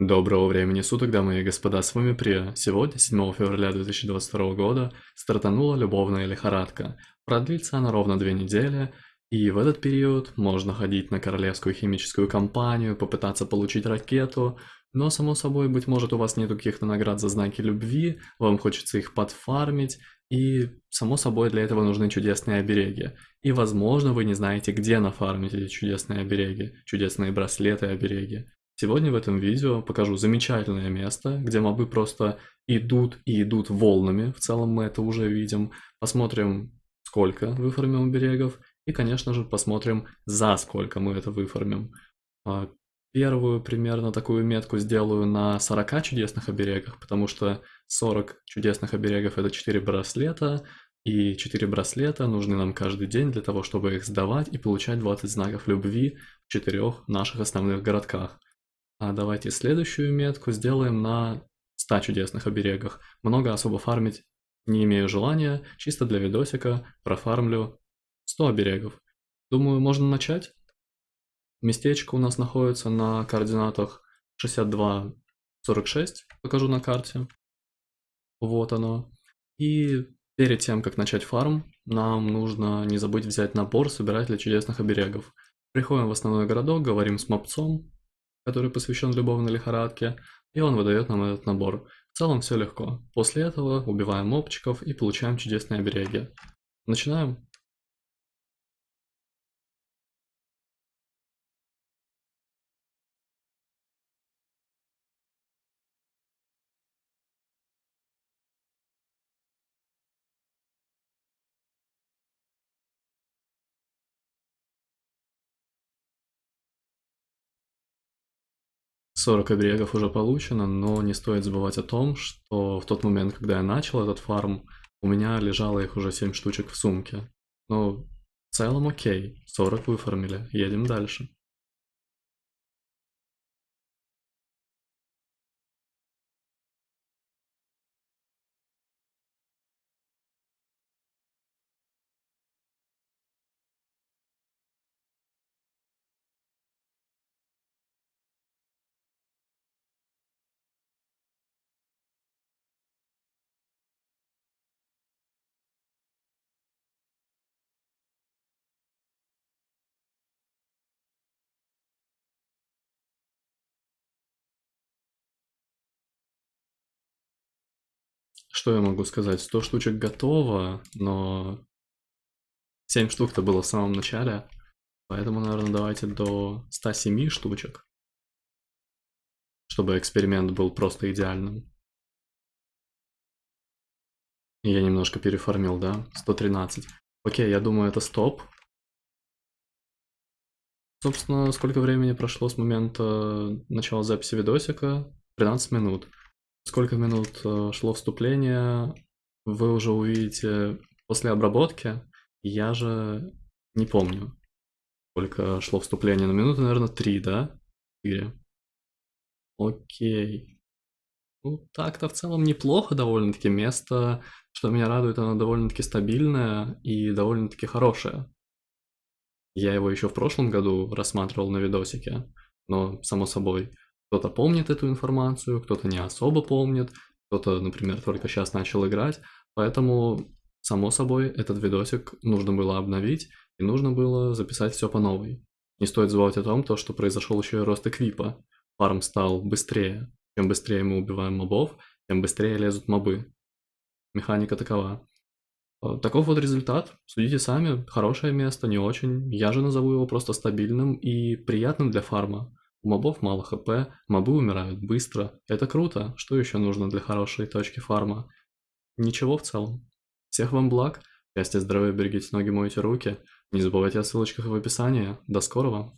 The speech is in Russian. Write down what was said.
Доброго времени суток, дамы и господа, с вами Прия. Сегодня, 7 февраля 2022 года, стартанула любовная лихорадка. Продлится она ровно две недели, и в этот период можно ходить на королевскую химическую компанию, попытаться получить ракету, но, само собой, быть может, у вас нет каких-то наград за знаки любви, вам хочется их подфармить, и, само собой, для этого нужны чудесные обереги. И, возможно, вы не знаете, где нафармить эти чудесные обереги, чудесные браслеты обереги. Сегодня в этом видео покажу замечательное место, где мобы просто идут и идут волнами, в целом мы это уже видим. Посмотрим, сколько выформим оберегов, и, конечно же, посмотрим, за сколько мы это выформим. А, первую примерно такую метку сделаю на 40 чудесных оберегах, потому что 40 чудесных оберегов это 4 браслета, и 4 браслета нужны нам каждый день для того, чтобы их сдавать и получать 20 знаков любви в четырех наших основных городках. А давайте следующую метку сделаем на 100 чудесных оберегах. Много особо фармить не имею желания, чисто для видосика профармлю 100 оберегов. Думаю, можно начать. Местечко у нас находится на координатах 62-46, покажу на карте. Вот оно. И перед тем, как начать фарм, нам нужно не забыть взять набор собирателя чудесных оберегов. Приходим в основной городок, говорим с мопцом, который посвящен любовной лихорадке, и он выдает нам этот набор. В целом все легко. После этого убиваем мопчиков и получаем чудесные обереги. Начинаем. 40 оберегов уже получено, но не стоит забывать о том, что в тот момент, когда я начал этот фарм, у меня лежало их уже 7 штучек в сумке. Но в целом окей, 40 выфармили, едем дальше. Что я могу сказать? 100 штучек готово, но 7 штук-то было в самом начале. Поэтому, наверное, давайте до 107 штучек. Чтобы эксперимент был просто идеальным. Я немножко переформил, да? 113. Окей, я думаю, это стоп. Собственно, сколько времени прошло с момента начала записи видосика? 13 минут. Сколько минут э, шло вступление, вы уже увидите после обработки. Я же не помню, сколько шло вступление. На минуты, наверное, три, да? Четыре. Окей. Ну, так-то в целом неплохо довольно-таки. Место, что меня радует, оно довольно-таки стабильное и довольно-таки хорошее. Я его еще в прошлом году рассматривал на видосике, но, само собой, кто-то помнит эту информацию, кто-то не особо помнит, кто-то, например, только сейчас начал играть, поэтому, само собой, этот видосик нужно было обновить и нужно было записать все по новой. Не стоит забывать о том, то, что произошел еще и рост эквипа. Фарм стал быстрее. Чем быстрее мы убиваем мобов, тем быстрее лезут мобы. Механика такова. Э, таков вот результат. Судите сами. Хорошее место, не очень. Я же назову его просто стабильным и приятным для фарма. У мобов мало хп, мобы умирают быстро. Это круто. Что еще нужно для хорошей точки фарма? Ничего в целом. Всех вам благ. Счастья, здоровья, берегите ноги, мойте руки. Не забывайте о ссылочках в описании. До скорого.